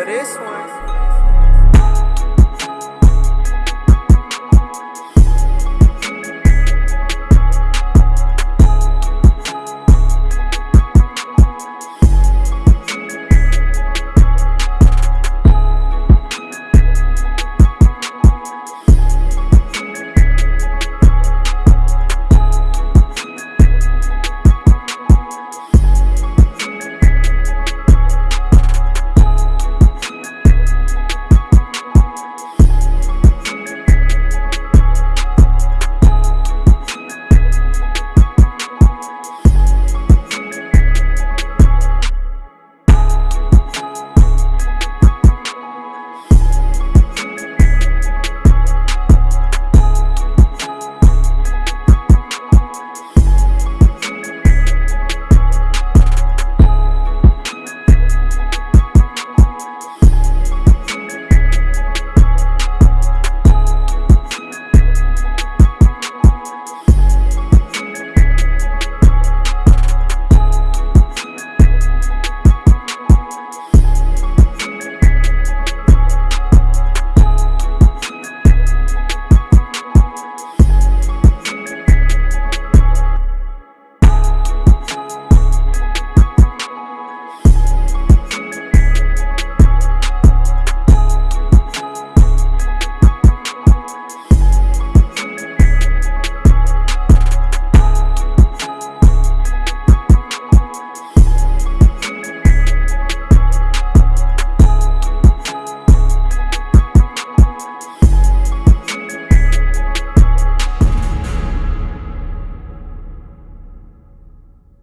for this one.